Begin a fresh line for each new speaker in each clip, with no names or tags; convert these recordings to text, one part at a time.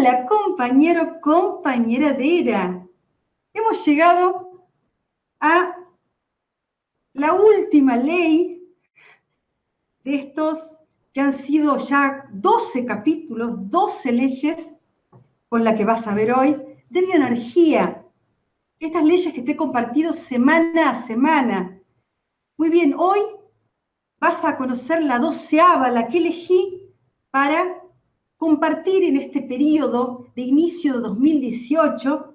Hola, compañero, compañera de era. Hemos llegado a la última ley de estos que han sido ya 12 capítulos, 12 leyes con la que vas a ver hoy, de bioenergía. Estas leyes que te he compartido semana a semana. Muy bien, hoy vas a conocer la doceava, la que elegí para compartir en este periodo de inicio de 2018,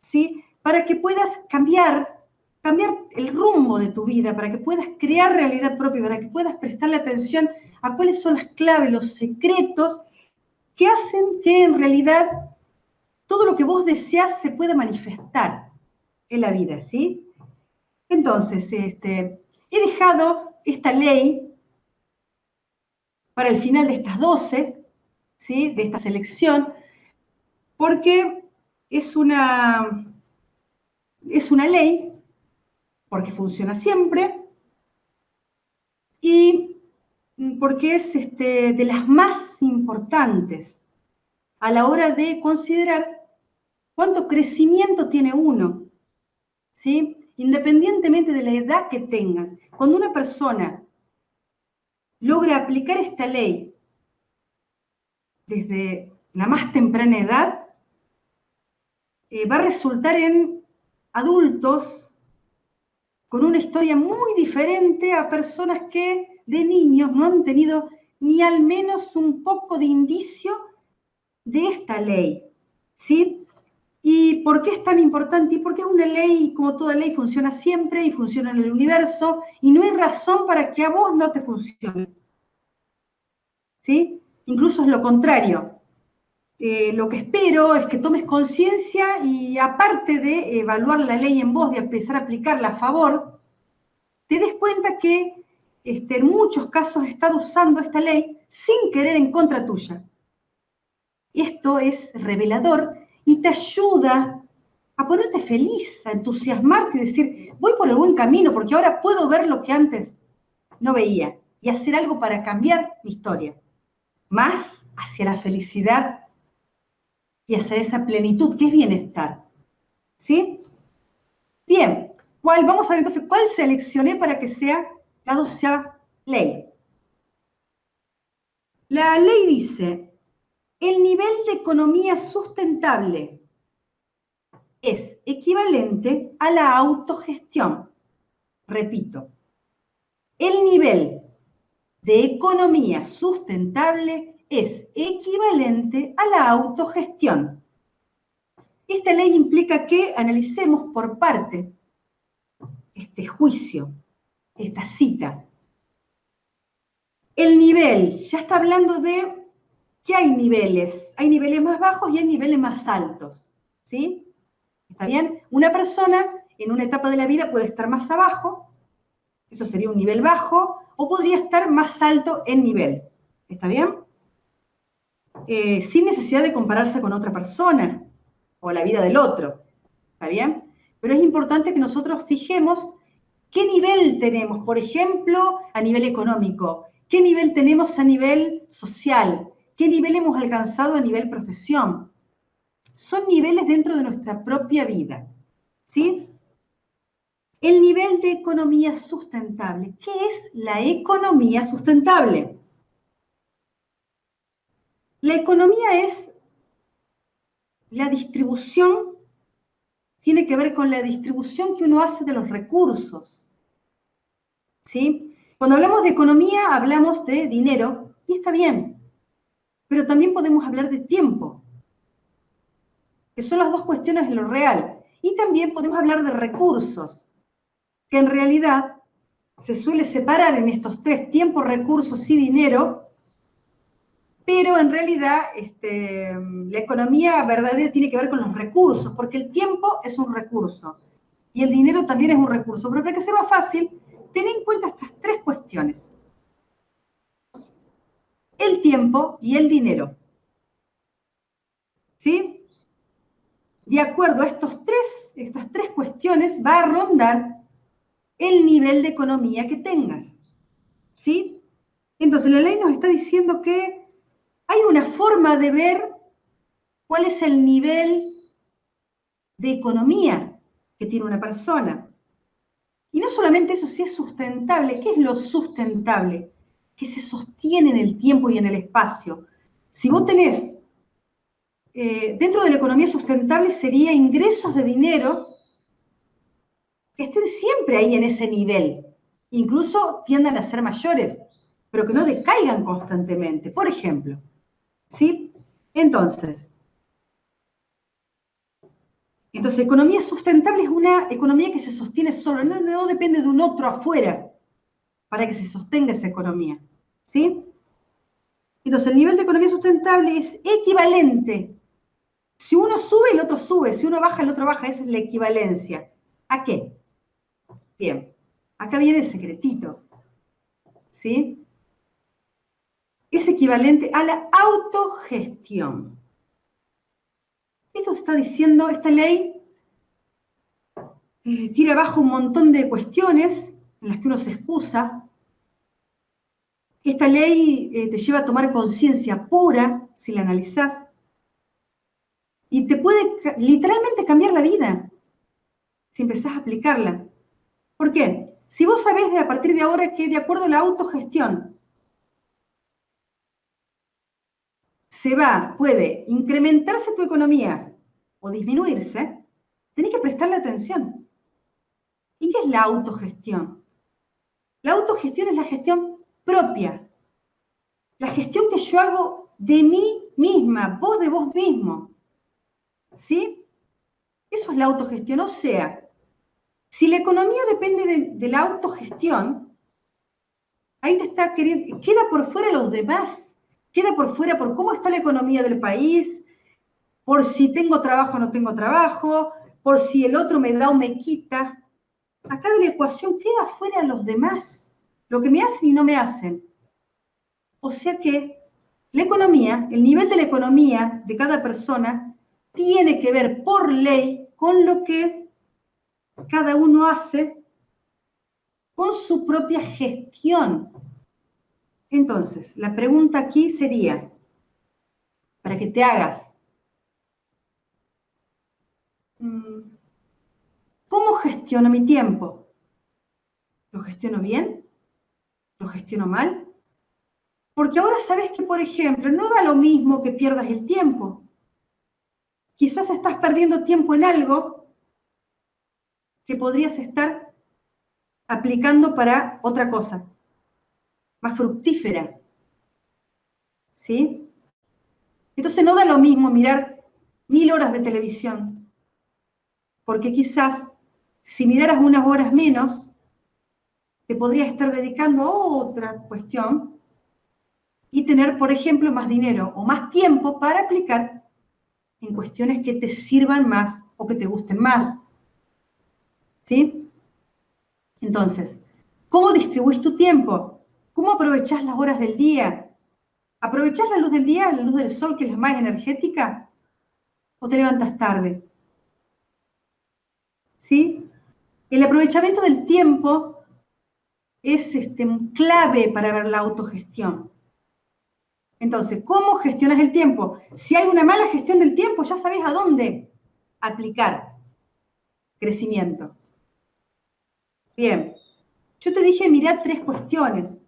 ¿sí? para que puedas cambiar, cambiar el rumbo de tu vida, para que puedas crear realidad propia, para que puedas prestarle atención a cuáles son las claves, los secretos que hacen que en realidad todo lo que vos deseas se pueda manifestar en la vida, ¿sí? Entonces, este, he dejado esta ley para el final de estas 12, de esta selección, porque es una, es una ley, porque funciona siempre, y porque es este, de las más importantes a la hora de considerar cuánto crecimiento tiene uno, ¿sí? independientemente de la edad que tenga. Cuando una persona logra aplicar esta ley desde la más temprana edad, eh, va a resultar en adultos con una historia muy diferente a personas que de niños no han tenido ni al menos un poco de indicio de esta ley. ¿Sí? ¿Y por qué es tan importante? Y porque es una ley, como toda ley, funciona siempre y funciona en el universo, y no hay razón para que a vos no te funcione. ¿Sí? Incluso es lo contrario. Eh, lo que espero es que tomes conciencia y aparte de evaluar la ley en vos, de empezar a aplicarla a favor, te des cuenta que este, en muchos casos estado usando esta ley sin querer en contra tuya. Esto es revelador y te ayuda a ponerte feliz, a entusiasmarte y decir, voy por el buen camino porque ahora puedo ver lo que antes no veía y hacer algo para cambiar mi historia más hacia la felicidad y hacia esa plenitud que es bienestar. ¿Sí? Bien, ¿cuál, vamos a ver entonces cuál seleccioné para que sea la doceava ley. La ley dice, el nivel de economía sustentable es equivalente a la autogestión. Repito, el nivel de economía sustentable es equivalente a la autogestión. Esta ley implica que analicemos por parte este juicio, esta cita. El nivel, ya está hablando de que hay niveles, hay niveles más bajos y hay niveles más altos, ¿sí? ¿Está bien? Una persona en una etapa de la vida puede estar más abajo, eso sería un nivel bajo, o podría estar más alto en nivel. ¿Está bien? Eh, sin necesidad de compararse con otra persona o la vida del otro. ¿Está bien? Pero es importante que nosotros fijemos qué nivel tenemos, por ejemplo, a nivel económico, qué nivel tenemos a nivel social, qué nivel hemos alcanzado a nivel profesión. Son niveles dentro de nuestra propia vida. ¿Sí? El nivel de economía sustentable. ¿Qué es la economía sustentable? La economía es la distribución, tiene que ver con la distribución que uno hace de los recursos. ¿Sí? Cuando hablamos de economía hablamos de dinero, y está bien, pero también podemos hablar de tiempo, que son las dos cuestiones de lo real. Y también podemos hablar de recursos, que en realidad se suele separar en estos tres tiempos, recursos y dinero, pero en realidad este, la economía verdadera tiene que ver con los recursos, porque el tiempo es un recurso y el dinero también es un recurso. Pero para que sea más fácil, ten en cuenta estas tres cuestiones. El tiempo y el dinero. ¿Sí? De acuerdo a estos tres, estas tres cuestiones, va a rondar el nivel de economía que tengas. ¿Sí? Entonces la ley nos está diciendo que hay una forma de ver cuál es el nivel de economía que tiene una persona. Y no solamente eso, si es sustentable, ¿qué es lo sustentable? Que se sostiene en el tiempo y en el espacio. Si vos tenés, eh, dentro de la economía sustentable sería ingresos de dinero que estén siempre ahí en ese nivel, incluso tiendan a ser mayores, pero que no decaigan constantemente. Por ejemplo, ¿sí? Entonces, entonces, economía sustentable es una economía que se sostiene solo, no, depende de un otro afuera para que se sostenga esa economía. ¿Sí? Entonces, el nivel de economía sustentable es equivalente. Si uno sube, el otro sube. Si uno baja, el otro baja. Esa es la equivalencia. ¿A qué? Bien. Acá viene el secretito. ¿Sí? Es equivalente a la autogestión. Esto está diciendo, esta ley eh, tira abajo un montón de cuestiones en las que uno se excusa. Esta ley eh, te lleva a tomar conciencia pura, si la analizás, y te puede literalmente cambiar la vida si empezás a aplicarla. ¿Por qué? Si vos sabés de a partir de ahora que de acuerdo a la autogestión se va, puede incrementarse tu economía o disminuirse, tenés que prestarle atención. ¿Y qué es la autogestión? La autogestión es la gestión propia, la gestión que yo hago de mí misma, vos de vos mismo. ¿Sí? Eso es la autogestión. O sea, si la economía depende de, la autogestión, ahí te está queriendo, queda por fuera los demás queda por fuera por cómo está la economía del país, por si tengo trabajo o no tengo trabajo, por si el otro me da o me quita. Acá de la ecuación queda fuera los demás, lo que me hacen y no me hacen. O sea que la economía, el nivel de la economía de cada persona, tiene que ver por ley con lo que cada uno hace con su propia gestión entonces, la pregunta aquí sería, para que te hagas, mm, ¿cómo gestiono mi tiempo? ¿Lo gestiono bien? ¿Lo gestiono mal? Porque ahora sabes que, por ejemplo, no da lo mismo que pierdas el tiempo. Quizás estás perdiendo tiempo en algo que podrías estar aplicando para otra cosa más fructífera. ¿Sí? Entonces no da lo mismo mirar mil horas de televisión, porque quizás si miraras unas horas menos, te podrías estar dedicando a otra cuestión y tener, por ejemplo, más dinero o más tiempo para aplicar en cuestiones que te sirvan más o que te gusten más. ¿Sí? Entonces, ¿cómo distribuís tu tiempo? ¿Cómo aprovechás las horas del día? ¿Aprovechás la luz del día, la luz del sol, que es la más energética? ¿O te levantas tarde? ¿Sí? El aprovechamiento del tiempo es este, clave para ver la autogestión. Entonces, ¿cómo gestionas el tiempo? Si hay una mala gestión del tiempo, ya sabes a dónde aplicar crecimiento. Bien, yo te dije, mirá tres cuestiones.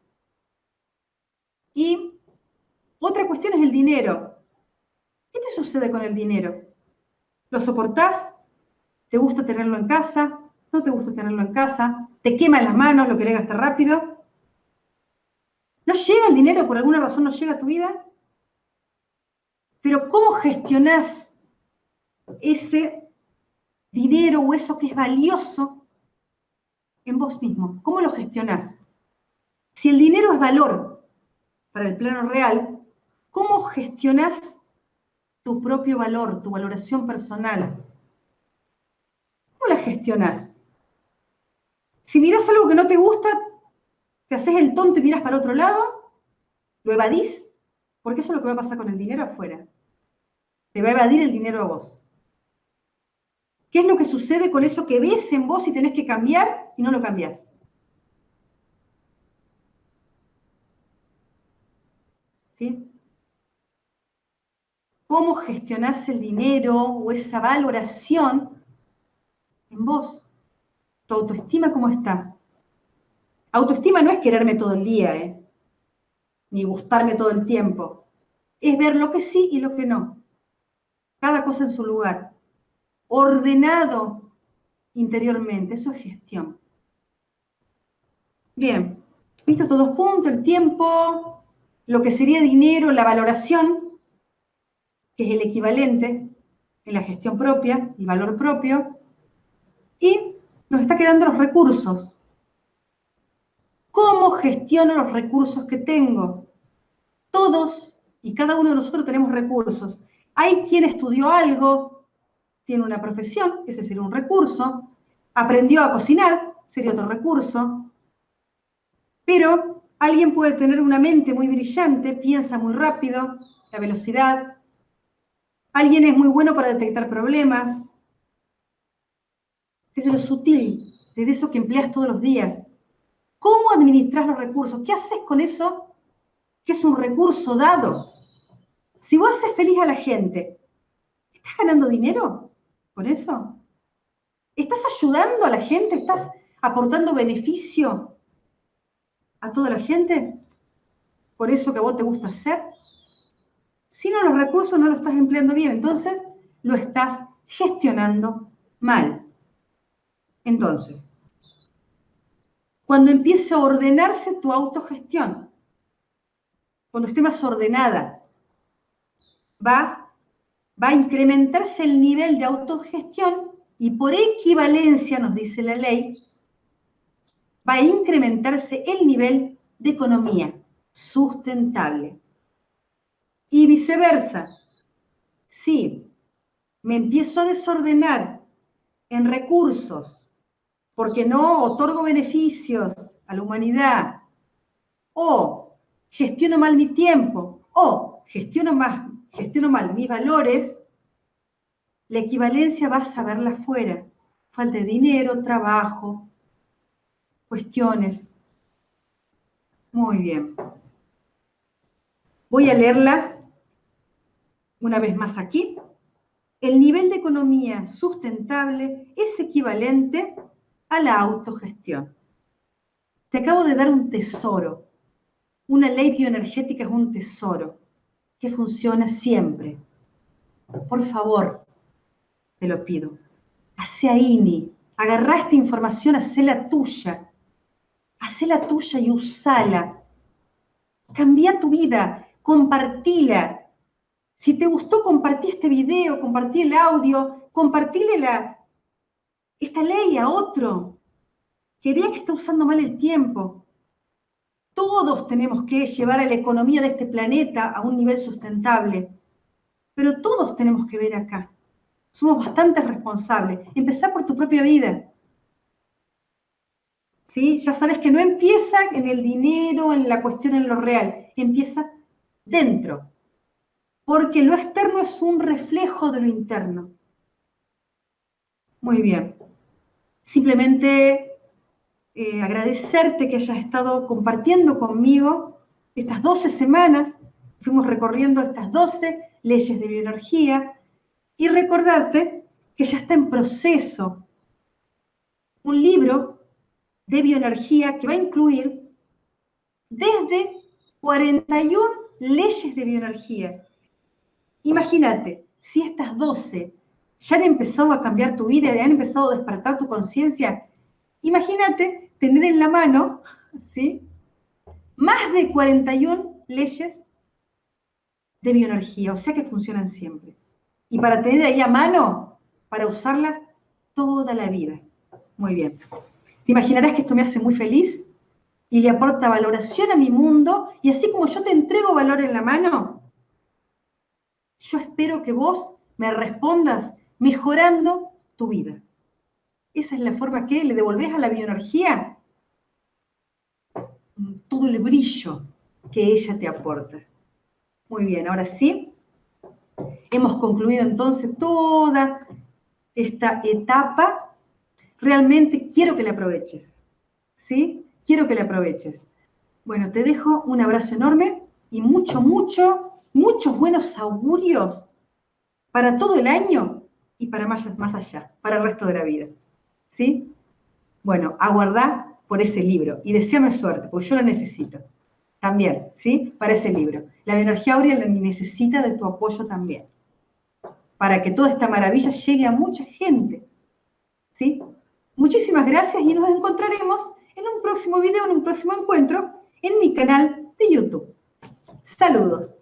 Y otra cuestión es el dinero. ¿Qué te sucede con el dinero? ¿Lo soportás? ¿Te gusta tenerlo en casa? ¿No te gusta tenerlo en casa? ¿Te quema en las manos? ¿Lo querés gastar rápido? ¿No llega el dinero por alguna razón? ¿No llega a tu vida? Pero ¿cómo gestionás ese dinero o eso que es valioso en vos mismo? ¿Cómo lo gestionás? Si el dinero es valor, para el plano real, ¿cómo gestionas tu propio valor, tu valoración personal? ¿Cómo la gestionas? Si miras algo que no te gusta, te haces el tonto y miras para otro lado, lo evadís, porque eso es lo que va a pasar con el dinero afuera. Te va a evadir el dinero a vos. ¿Qué es lo que sucede con eso que ves en vos y tenés que cambiar y no lo cambias? cómo gestionás el dinero o esa valoración en vos. Tu autoestima, ¿cómo está? Autoestima no es quererme todo el día, ¿eh? ni gustarme todo el tiempo. Es ver lo que sí y lo que no. Cada cosa en su lugar. Ordenado interiormente. Eso es gestión. Bien. Visto estos dos puntos, el tiempo, lo que sería dinero, la valoración, que es el equivalente en la gestión propia, el valor propio, y nos está quedando los recursos. ¿Cómo gestiono los recursos que tengo? Todos y cada uno de nosotros tenemos recursos. Hay quien estudió algo, tiene una profesión, ese sería un recurso, aprendió a cocinar, sería otro recurso, pero alguien puede tener una mente muy brillante, piensa muy rápido, la velocidad, alguien es muy bueno para detectar problemas, desde lo sutil, desde eso que empleas todos los días, ¿Cómo administras los recursos? ¿Qué haces con eso que es un recurso dado? Si vos haces feliz a la gente, ¿estás ganando dinero con eso? ¿Estás ayudando a la gente? ¿Estás aportando beneficio a toda la gente por eso que a vos te gusta hacer? Si no, los recursos no los estás empleando bien, entonces lo estás gestionando mal. Entonces, cuando empiece a ordenarse tu autogestión, cuando esté más ordenada, va, va a incrementarse el nivel de autogestión y por equivalencia, nos dice la ley, va a incrementarse el nivel de economía sustentable. Y viceversa, si me empiezo a desordenar en recursos, porque no otorgo beneficios a la humanidad, o gestiono mal mi tiempo, o gestiono, más, gestiono mal mis valores, la equivalencia vas a verla afuera. Falta de dinero, trabajo, cuestiones. Muy bien. Voy a leerla una vez más aquí. El nivel de economía sustentable es equivalente a la autogestión. Te acabo de dar un tesoro. Una ley bioenergética es un tesoro que funciona siempre. Por favor, te lo pido. Hace INI, agarrá esta información, hacela tuya. Hacela tuya y usala. Cambia tu vida, compartila. Si te gustó, compartí este video, compartí el audio, compartíle la, esta ley a otro que vea que está usando mal el tiempo. Todos tenemos que llevar a la economía de este planeta a un nivel sustentable, pero todos tenemos que ver acá. Somos bastante responsables. Empezar por tu propia vida. ¿Sí? Ya sabes que no empieza en el dinero, en la cuestión, en lo real. Empieza dentro. Porque lo externo es un reflejo de lo interno. Muy bien simplemente eh, agradecerte que hayas estado compartiendo conmigo estas 12 semanas, fuimos recorriendo estas 12 leyes de bioenergía y recordarte que ya está en proceso un libro de bioenergía que va a incluir desde 41 leyes de bioenergía. Imagínate, si estas 12 ya han empezado a cambiar tu vida, ya han empezado a despertar tu conciencia. Imagínate tener en la mano, ¿sí? Más de 41 leyes de bioenergía, o sea que funcionan siempre. Y para tener ahí a mano, para usarla toda la vida. Muy bien. Te imaginarás que esto me hace muy feliz y le aporta valoración a mi mundo, y así como yo te entrego valor en la mano, yo espero que vos me respondas mejorando tu vida. Esa es la forma que le devolvés a la bioenergía todo el brillo que ella te aporta. Muy bien, ahora sí, hemos concluido entonces toda esta etapa. Realmente quiero que la aproveches, ¿sí? Quiero que la aproveches. Bueno, te dejo un abrazo enorme y mucho, mucho, muchos buenos augurios para todo el año y para más, más allá, para el resto de la vida. ¿Sí? Bueno, aguardá por ese libro y deseame suerte, porque yo lo necesito. También, ¿sí? Para ese libro. La bioenergía áurea necesita de tu apoyo también. Para que toda esta maravilla llegue a mucha gente. ¿Sí? Muchísimas gracias y nos encontraremos en un próximo video, en un próximo encuentro en mi canal de YouTube. Saludos.